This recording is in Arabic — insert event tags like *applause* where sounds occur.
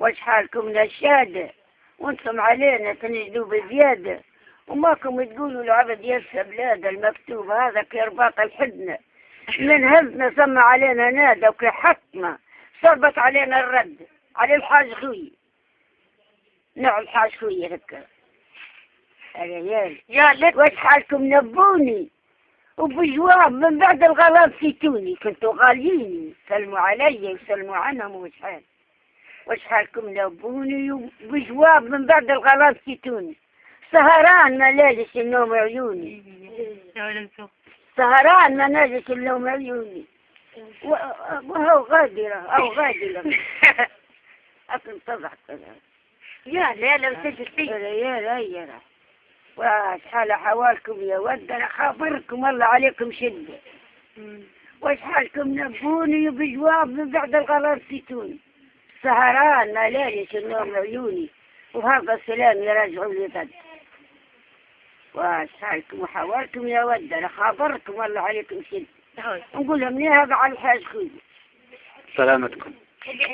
واش حالكم نشادة وأنتم علينا تنجدوا بزيادة وماكم تقولوا العبد يرسى بلاد المكتوب هذا كرباط الحدنة من هزنا سمى علينا نادى حكمة صربت علينا الرد. على الحاج خوي. نوع الحاج خوي هكا. يا لك. واش حالكم نبوني. وبجواب من بعد الغلط سيتوني. كنتوا غاليين. سلموا علي وسلموا عنهم وش حال وش حالكم نبوني وبجواب من بعد الغلط سيتوني سهران ما لاجش النوم عيوني. سهران ما ناجش النوم عيوني. وهو غادرة أو غادرة. *laughs* أكن كذا يا لا لا وسجلتي يا لا يا لا. واش حال حوالكم يا ود أنا خابركم الله عليكم شدة. واش حالكم نبوني بجواب من بعد الغلط سيتوني سهران ما ليش النوم عيوني. وهذا السلام يراجعوا لي ضد واش حالكم وحوالكم يا ود أنا خابركم الله عليكم شده نقول لهم ليه هذا على الحاج خوي سلامتكم.